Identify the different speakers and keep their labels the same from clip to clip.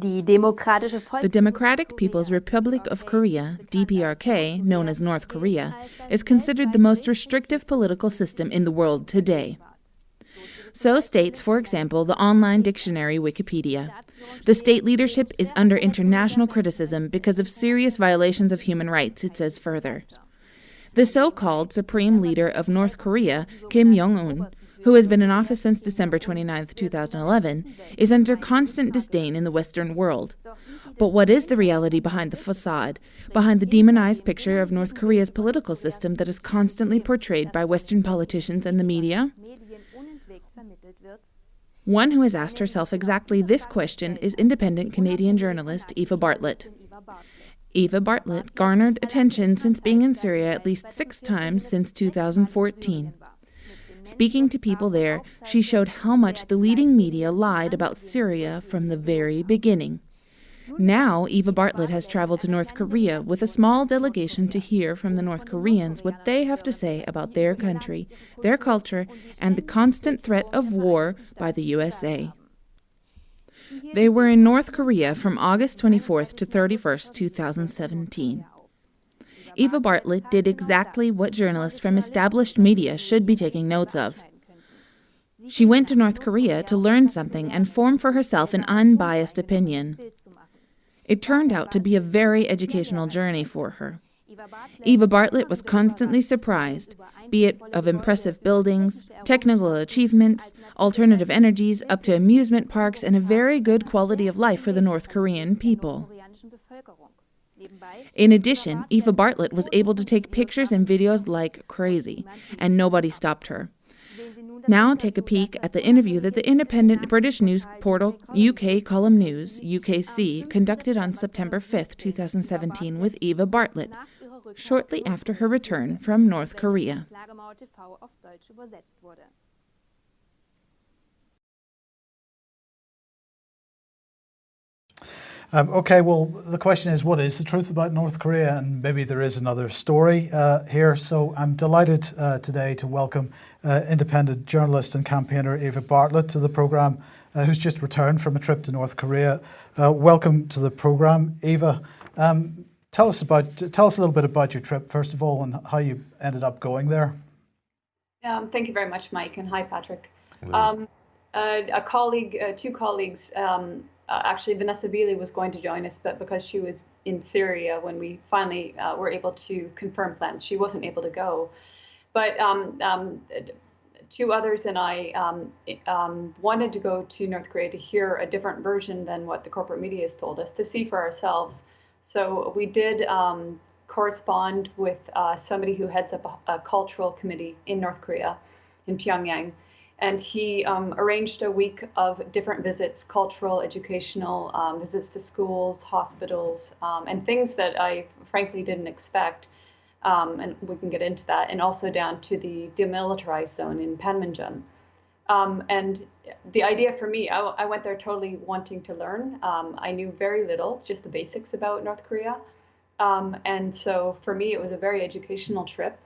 Speaker 1: The Democratic
Speaker 2: People's Republic of Korea, DPRK, known as North Korea, is considered the most restrictive political system in the world today. So states, for example, the online dictionary Wikipedia. The state leadership is under international criticism because of serious violations of human rights, it says further. The so called supreme leader of North Korea, Kim Jong un, who has been in office since December 29, 2011, is under constant disdain in the Western world. But what is the reality behind the facade, behind the demonized picture of North Korea's political system that is constantly portrayed by Western politicians and the media? One who has asked herself exactly this question is independent Canadian journalist Eva Bartlett. Eva Bartlett garnered attention since being in Syria at least six times since 2014. Speaking to people there, she showed how much the leading media lied about Syria from the very beginning. Now, Eva Bartlett has traveled to North Korea with a small delegation to hear from the North Koreans what they have to say about their country, their culture, and the constant threat of war by the USA. They were in North Korea from August 24th to 31st, 2017. Eva Bartlett did exactly what journalists from established media should be taking notes of. She went to North Korea to learn something and form for herself an unbiased opinion. It turned out to be a very educational journey for her. Eva Bartlett was constantly surprised, be it of impressive buildings, technical achievements, alternative energies, up to amusement parks, and a very good quality of life for the North Korean people. In addition, Eva Bartlett was able to take pictures and videos like crazy, and nobody stopped her. Now take a peek at the interview that the independent British news portal UK Column News, UKC, conducted on September 5, 2017 with Eva Bartlett, shortly after her return from North Korea.
Speaker 3: Um, okay, well, the question is, what is the truth about North Korea? And maybe there is another story uh, here. So I'm delighted uh, today to welcome uh, independent journalist and campaigner Eva Bartlett to the program, uh, who's just returned from a trip to North Korea. Uh, welcome to the program, Eva. Um, tell us about tell us a little bit about your trip, first of all, and how you ended up going there.
Speaker 4: Um, thank you very much, Mike, and hi, Patrick. Um, uh, a colleague, two colleagues um, uh, actually Vanessa Beeley was going to join us, but because she was in Syria when we finally uh, were able to confirm plans, she wasn't able to go. But um, um, two others and I um, um, wanted to go to North Korea to hear a different version than what the corporate media has told us, to see for ourselves. So we did um, correspond with uh, somebody who heads up a, a cultural committee in North Korea, in Pyongyang and he um, arranged a week of different visits cultural educational um, visits to schools hospitals um, and things that i frankly didn't expect um, and we can get into that and also down to the demilitarized zone in panmunjom. Um, and the idea for me I, I, went there totally wanting to learn. Um, i knew very little just the basics about north korea. And so for me it was a very educational trip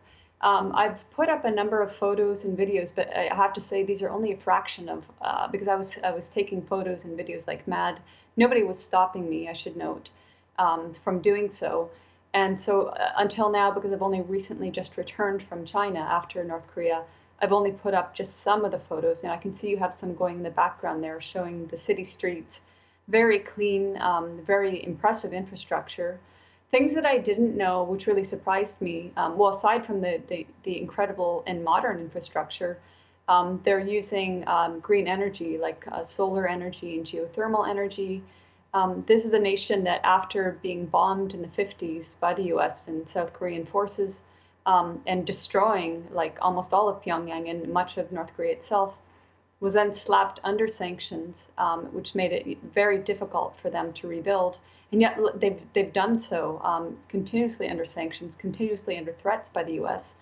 Speaker 4: um, I've put up a number of photos and videos, but I have to say these are only a fraction of uh, because I was I was taking photos and videos like mad. Nobody was stopping me, I should note, um, from doing so. And so uh, until now, because I've only recently just returned from China after North Korea, I've only put up just some of the photos. And I can see you have some going in the background there showing the city streets, very clean, um, very impressive infrastructure things that I didn't know, which really surprised me. Um, well, aside from the, the, the incredible and modern infrastructure, um, they're using um, green energy like uh, solar energy and geothermal energy. Um, this is a nation that, after being bombed in the 50s by the US and South Korean forces um, and destroying like almost all of Pyongyang and much of North Korea itself, was then slapped under sanctions, um, which made it very difficult for them to rebuild. And yet they've, they've done so um, continuously under sanctions, continuously under threats by the US.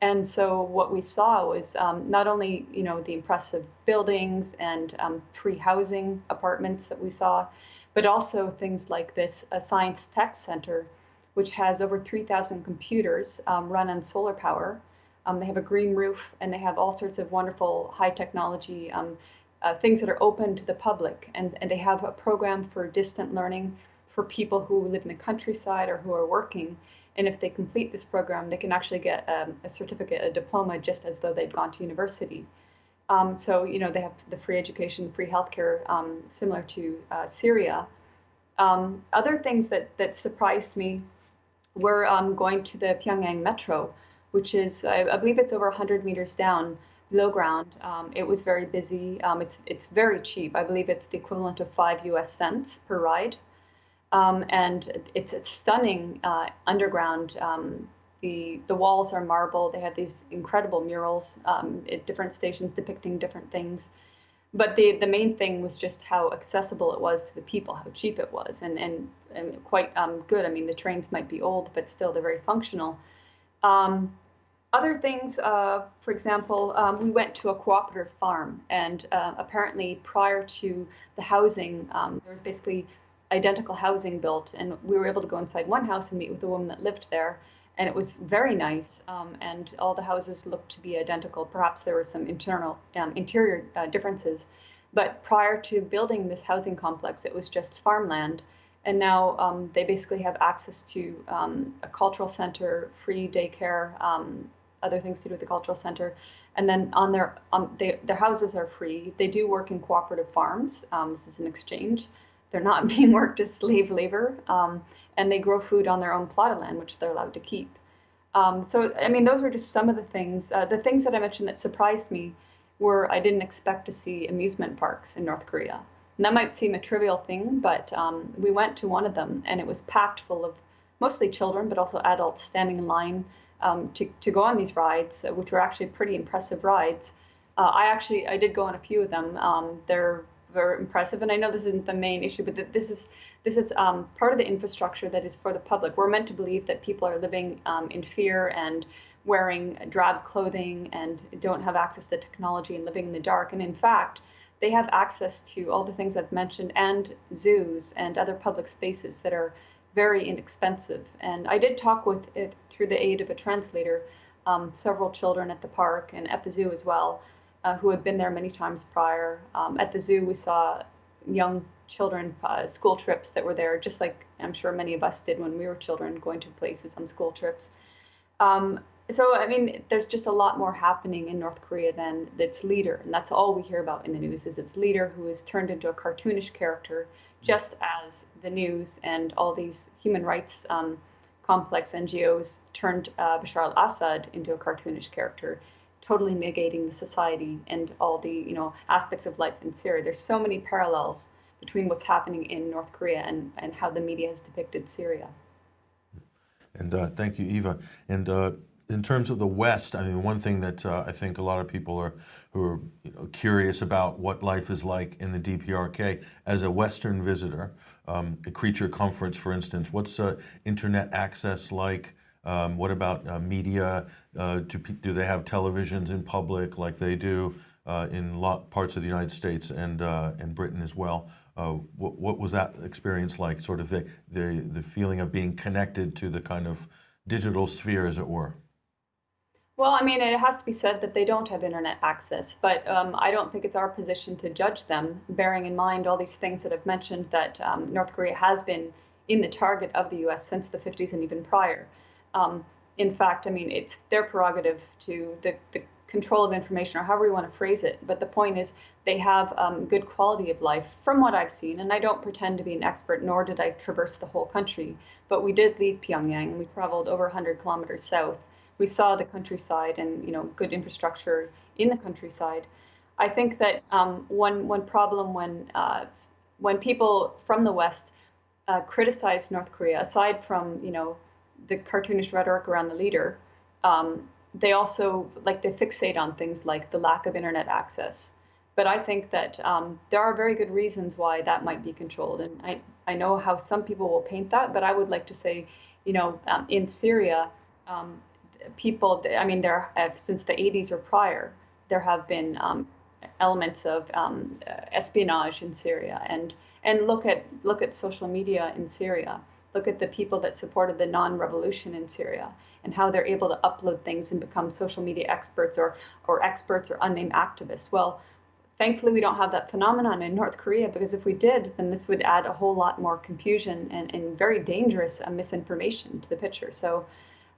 Speaker 4: And so what we saw was um, not only, you know, the impressive buildings and um, pre-housing apartments that we saw, but also things like this a science tech center, which has over 3,000 computers um, run on solar power. Um, they have a green roof and they have all sorts of wonderful high technology um, uh, things that are open to the public, and, and they have a program for distant learning for people who live in the countryside or who are working. And if they complete this program, they can actually get um, a certificate, a diploma, just as though they'd gone to university. Um, so, you know, they have the free education, free healthcare, um, similar to uh, Syria. Um, other things that, that surprised me were um, going to the Pyongyang metro, which is, I, I, believe it's over 100 meters down below ground. Um, it was very busy. Um, it's, it's very cheap. I believe it's the equivalent of five US cents per ride. And it's, it's stunning uh, underground the, the walls are marble. They have these incredible murals um, at different stations depicting different things. But the, the main thing was just how accessible it was to the people, how cheap it was, and, and, and quite um, good. I mean, the trains might be old, but still they're very functional. Um, other things, uh, for example, um, we went to a cooperative farm, and uh, apparently prior to the housing, um, there was basically identical housing built, and we were able to go inside one house and meet with the woman that lived there and it was very nice. Um, and all the houses looked to be identical. Perhaps there were some internal um, interior uh, differences, but prior to building this housing complex, it was just farmland. And now um, they basically have access to um, a cultural center, free daycare, um, other things to do with the cultural center. And then on their um, they, their houses are free. They do work in cooperative farms. this is an exchange. They're not being worked as slave labor and they grow food on their own plot of land, which they're allowed to keep. Um, so, I mean, those were just some of the things. Uh, the things that I mentioned that surprised me were I didn't expect to see amusement parks in North Korea. And that might seem a trivial thing, but um, we went to one of them and it was packed full of mostly children, but also adults standing in line um, to, to go on these rides, which were actually pretty impressive rides. Uh, I actually I did go on a few of them. Um, they're very impressive. And I know this isn't the main issue, but this is this is um, part of the infrastructure that is for the public. We're meant to believe that people are living um, in fear and wearing drab clothing and don't have access to technology and living in the dark. And in fact, they have access to all the things I've mentioned and zoos and other public spaces that are very inexpensive. And I did talk with it through the aid of a translator, um, several children at the park and at the zoo as well uh, who had been there many times prior. Um, at the zoo, we saw young children uh, school trips that were there, just like I'm sure many of us did when we were children, going to places on school trips. Um, so, I mean, there's just a lot more happening in North Korea than its leader, and that's all we hear about in the news is its leader who is turned into a cartoonish character, just as the news and all these human rights um, complex NGOs turned uh, Bashar al-Assad into a cartoonish character totally negating the society and all the you know aspects of life in Syria. There's so many parallels between what's happening in North Korea and, and how the media has depicted Syria.
Speaker 5: And uh, thank you, Eva. And uh, in terms of the West, I mean, one thing that uh, I think a lot of people are who are you know, curious about what life is like in the DPRK as a Western visitor, um, a creature comforts, for instance. What's uh, internet access like? Um, what about uh, media? Uh, do, do they have televisions in public like they do uh, in parts of the United States and, uh, and Britain as well? Uh, what, what, was that experience like, sort of the, the, the feeling of being connected to the kind of digital sphere, as it were?
Speaker 4: Well, I mean, it has to be said that they don't have internet access, but um, I don't think it's our position to judge them, bearing in mind all these things that I've mentioned that um, North Korea has been in the target of the US since the 50s and even prior. Um, in fact, I mean, it's their prerogative to the, the control of information or however you want to phrase it. But the point is, they have um, good quality of life from what I've seen. And I don't pretend to be an expert, nor did I traverse the whole country. But we did leave Pyongyang. And we traveled over 100 kilometers south. We saw the countryside and you know good infrastructure in the countryside. I think that um, one one problem when uh, when people from the West uh, criticize North Korea, aside from you know the cartoonish rhetoric around the leader, um, they also like to fixate on things like the lack of internet access. But I think that um, there are very good reasons why that might be controlled. And I, I know how some people will paint that, but I would like to say, you know, um, in Syria, um, people, I mean, there have, since the 80s or prior, there have been um, elements of um, espionage in Syria. And, and look at look at social media in Syria look at the people that supported the non-revolution in Syria and how they're able to upload things and become social media experts or, or experts or unnamed activists. Well, thankfully, we don't have that phenomenon in North Korea because if we did, then this would add a whole lot more confusion and, and very dangerous uh, misinformation to the picture. So,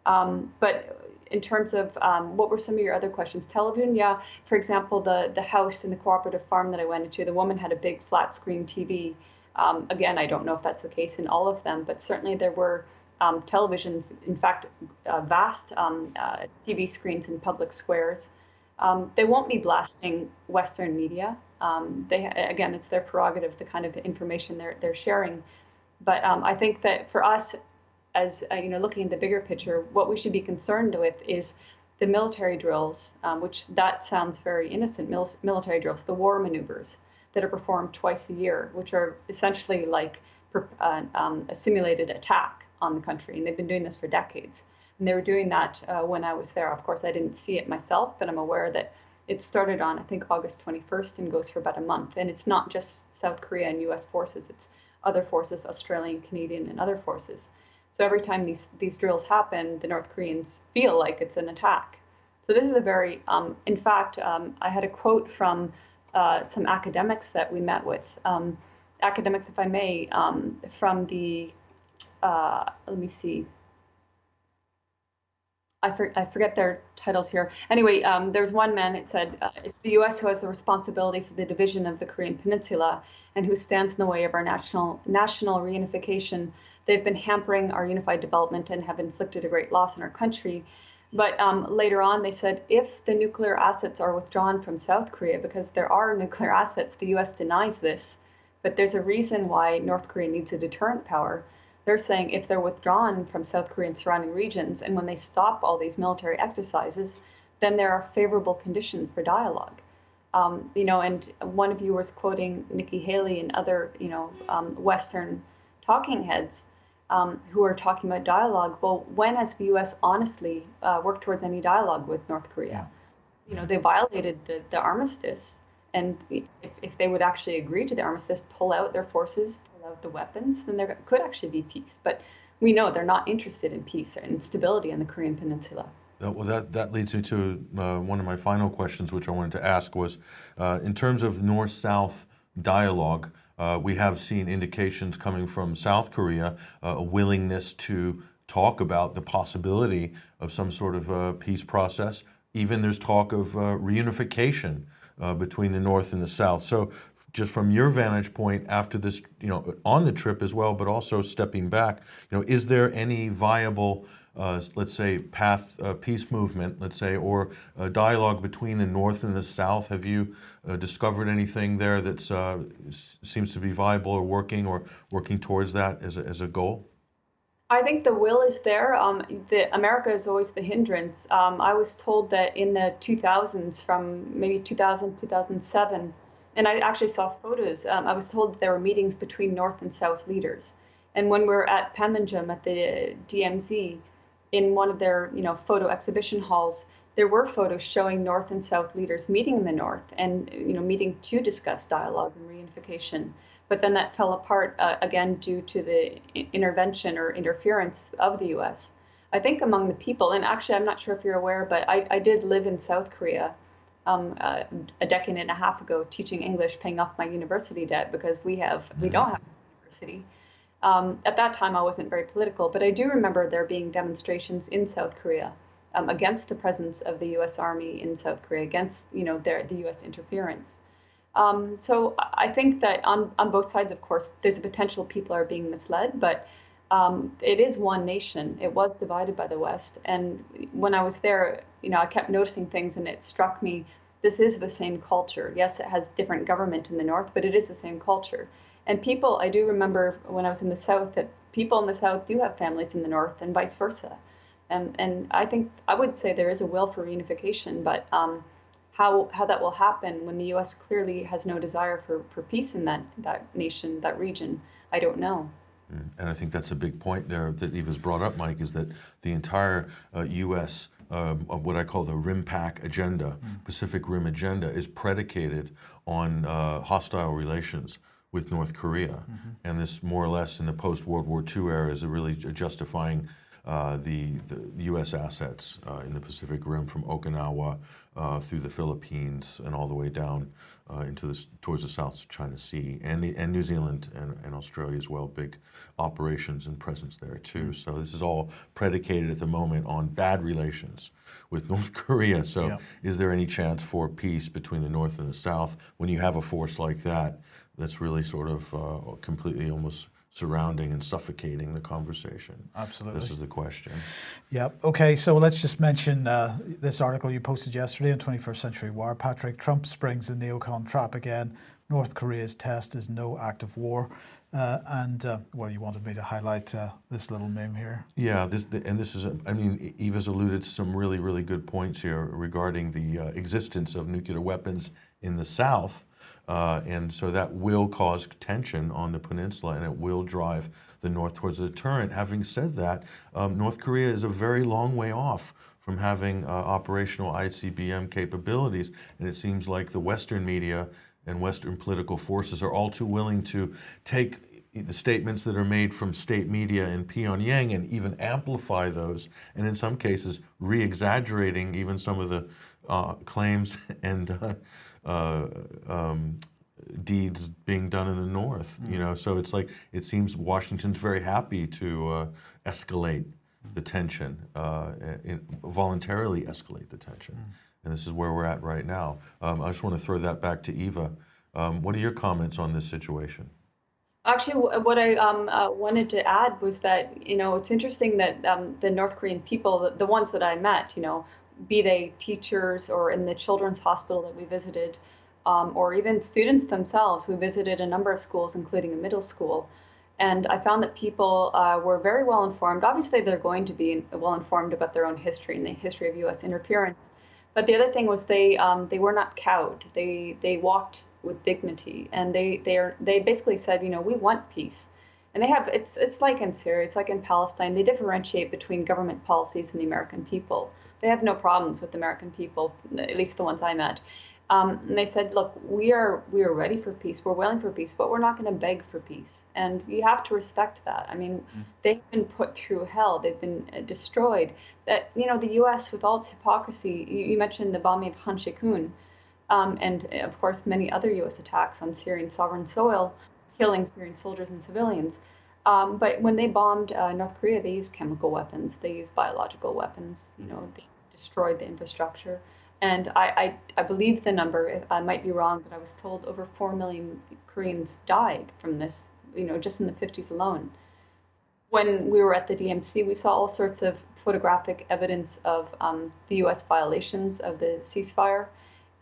Speaker 4: um, but in terms of um, what were some of your other questions? Television, yeah. For example, the the house in the cooperative farm that I went into, the woman had a big flat screen TV. Um, again, I don't know if that's the case in all of them, but certainly there were um, televisions, in fact, uh, vast um, uh, TV screens in public squares. Um, they won't be blasting Western media. Um, they again, it's their prerogative, the kind of information they're they're sharing. But um, I think that for us, as uh, you know, looking at the bigger picture, what we should be concerned with is the military drills, which that sounds very innocent. Mil- military drills, the war maneuvers that are performed twice a year, which are essentially like uh, um, a simulated attack on the country, and they've been doing this for decades. And they were doing that uh, when I was there. Of course, I didn't see it myself, but I'm aware that it started on, I think, August 21st and goes for about a month. And it's not just South Korea and US forces, it's other forces, Australian, Canadian, and other forces. So every time these, these drills happen, the North Koreans feel like it's an attack. So this is a very, um, in fact, um, I had a quote from uh, some academics that we met with, um, academics, if I may, um, from the, uh, let me see, I, for, I, forget their titles here. Anyway, um, there's one man, it said, uh, it's the US who has the responsibility for the division of the Korean Peninsula and who stands in the way of our national, national reunification. They've been hampering our unified development and have inflicted a great loss in our country. But um, later on, they said if the nuclear assets are withdrawn from South Korea, because there are nuclear assets, the US denies this, but there's a reason why North Korea needs a deterrent power. They're saying if they're withdrawn from South Korea and surrounding regions, and when they stop all these military exercises, then there are favorable conditions for dialogue. Um, you know, and one of you was quoting Nikki Haley and other, you know, um, Western talking heads um, who are talking about dialogue. Well, when has the U.S. honestly uh, worked towards any dialogue with North Korea? Yeah. You know, they violated the, the armistice, and if, if they would actually agree to the armistice, pull out their forces, pull out the weapons, then there could actually be peace. But we know they're not interested in peace and stability in the Korean Peninsula.
Speaker 5: Uh, well, that, that leads me to uh, one of my final questions, which I wanted to ask was, uh, in terms of North-South dialogue, uh, we have seen indications coming from South Korea, uh, a willingness to talk about the possibility of some sort of uh, peace process. Even there's talk of reunification between the North and the South. So just from your vantage point after this, you know, on the trip as well, but also stepping back, you know, is there any viable, uh, let's say, path uh, peace movement, let's say, or a dialogue between the North and the South? Have you uh, discovered anything there that uh, seems to be viable or working or working towards that as a, as a goal?
Speaker 4: I think the will is there. Um, the, America is always the hindrance. Um, I was told that in the 2000s, from maybe 2000, 2007, and I actually saw photos. Um, I was told that there were meetings between North and South leaders. And when we were at Panmunjom at the DMZ, in one of their you know photo exhibition halls, there were photos showing North and South leaders meeting in the North and you know meeting to discuss dialogue and reunification. But then that fell apart uh, again due to the intervention or interference of the U.S. I think among the people, and actually I'm not sure if you're aware, but I, I did live in South Korea um, uh, a decade and a half ago teaching English, paying off my university debt because we have we don't have a university. Um, at that time, I wasn't very political, but I do remember there being demonstrations in South Korea um, against the presence of the U.S. Army in South Korea, against you know their, the U.S. interference. Um, so I think that on on both sides, of course, there's a potential people are being misled, but um, it is one nation. It was divided by the West. And when I was there, you know, I kept noticing things and it struck me this is the same culture. Yes, it has different government in the North, but it is the same culture. And people, I do remember when I was in the South that people in the South do have families in the North and vice versa. And, and I think I would say there is a will for reunification, but um, how, how that will happen when the U.S. clearly has no desire for, for peace in that, that nation, that region, I don't know.
Speaker 5: Mm. And I think that's a big point there that Eva's brought up, Mike, is that the entire uh, U.S. Um, of what I call the RIMPAC agenda, mm. Pacific Rim agenda, is predicated on uh, hostile relations with North Korea. Mm -hmm. And this more or less in the post-World War II era is a really a justifying uh, the, the, U.S. assets uh, in the Pacific Rim from Okinawa uh, through the Philippines and all the way down uh, into the, towards the South China Sea and, the, and New Zealand and, and Australia as well, big operations and presence there too. So this is all predicated at the moment on bad relations with North Korea. So
Speaker 3: Yeah.
Speaker 5: is there any chance for peace between the North and the South when you have a force like that that's really sort of uh, completely almost surrounding and suffocating the conversation?
Speaker 3: Absolutely.
Speaker 5: This is the question.
Speaker 3: Yep. Okay. So let's just mention uh, this article you posted yesterday in 21st Century Wire. Patrick Trump springs the neocon trap again. North Korea's test is no act of war. Uh, and uh, well, you wanted me to highlight uh, this little meme here.
Speaker 5: Yeah, this and this is. I mean, Eva's alluded to some really, really good points here regarding the uh, existence of nuclear weapons in the South, uh, and so that will cause tension on the peninsula, and it will drive the North towards a deterrent. Having said that, um, North Korea is a very long way off from having uh, operational ICBM capabilities, and it seems like the Western media and Western political forces are all too willing to take the statements that are made from state media in Pyongyang and even amplify those, and in some cases, re-exaggerating even some of the uh, claims and uh, uh, um, deeds being done in the north. You know, so it's like it seems Washington's very happy to uh, escalate the tension, uh, in, voluntarily escalate the tension, and this is where we're at right now. Um, I just want to throw that back to Eva. Um, what are your comments on this situation?
Speaker 4: Actually, what I um, uh, wanted to add was that you know it's interesting that um, the North Korean people, the, the ones that I met, you know, be they teachers or in the children's hospital that we visited, um, or even students themselves, we visited a number of schools, including a middle school, and I found that people uh, were very well informed. Obviously, they're going to be well informed about their own history and the history of U.S. interference. But the other thing was they um, they were not cowed. They they walked with dignity, and they they are they basically said, you know, we want peace, and they have it's it's like in Syria, it's like in Palestine. They differentiate between government policies and the American people. They have no problems with American people, at least the ones I met. Um, and they said, look, we are we are ready for peace. We're willing for peace, but we're not going to beg for peace. And you have to respect that. I mean, they've been put through hell. They've been uh, destroyed. That you know, the U.S. with all its hypocrisy. You, you mentioned the bombing of Khan Sheikhoun, um, and uh, of course many other U.S. attacks on Syrian sovereign soil, killing Syrian soldiers and civilians. Um, but when they bombed uh, North Korea, they used chemical weapons. They used biological weapons. You know, they destroyed the infrastructure. And I, I, I believe the number, I might be wrong, but I was told over 4 million Koreans died from this, you know, just in the 50s alone. When we were at the DMZ, we saw all sorts of photographic evidence of um, the US violations of the ceasefire.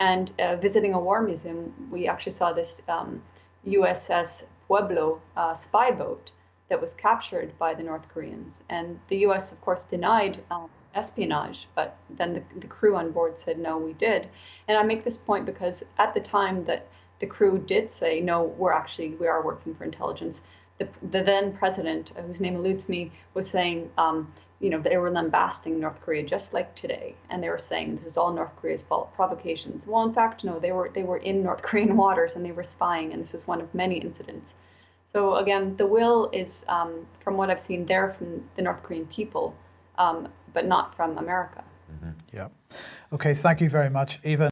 Speaker 4: And uh, visiting a war museum, we actually saw this um, USS Pueblo uh, spy boat that was captured by the North Koreans. And the US, of course, denied um, espionage, but then the, the crew on board said, no, we did. And I make this point because at the time that the crew did say, no, we're actually, we are working for intelligence, the, the then president, uh, whose name eludes me, was saying, um, you know, they were lambasting North Korea just like today, and they were saying this is all North Korea's fault, provocations. Well, in fact, no, they were they were in North Korean waters and they were spying, and this is one of many incidents. So again, the will is, um, from what I've seen, there from the North Korean people, um, but not from America.
Speaker 3: Yeah. Okay. Thank you very much, Eva.